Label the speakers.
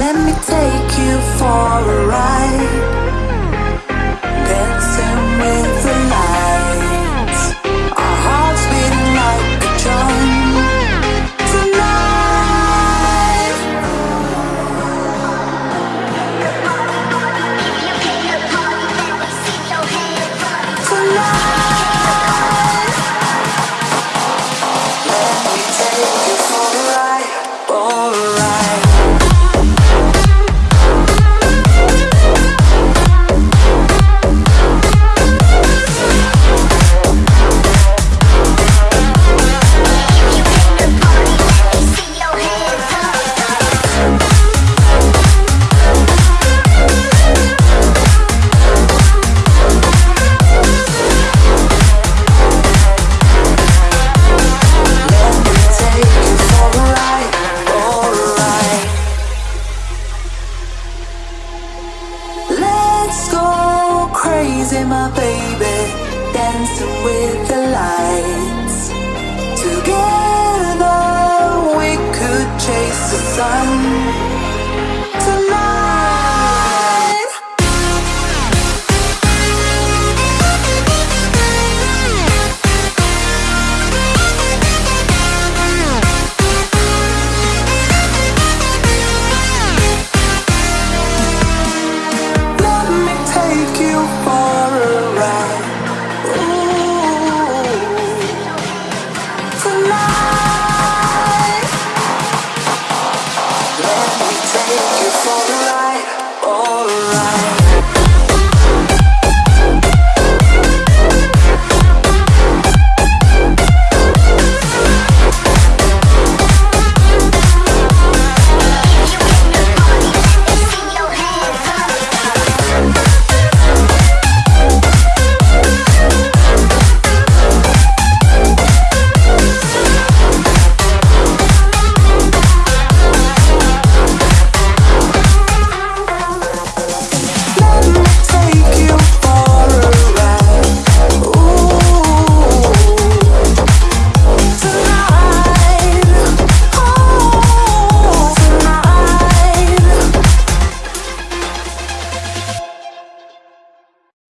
Speaker 1: Let me take you for a ride. Let's go crazy, my baby, dancing with the lights. Together we could chase the sun.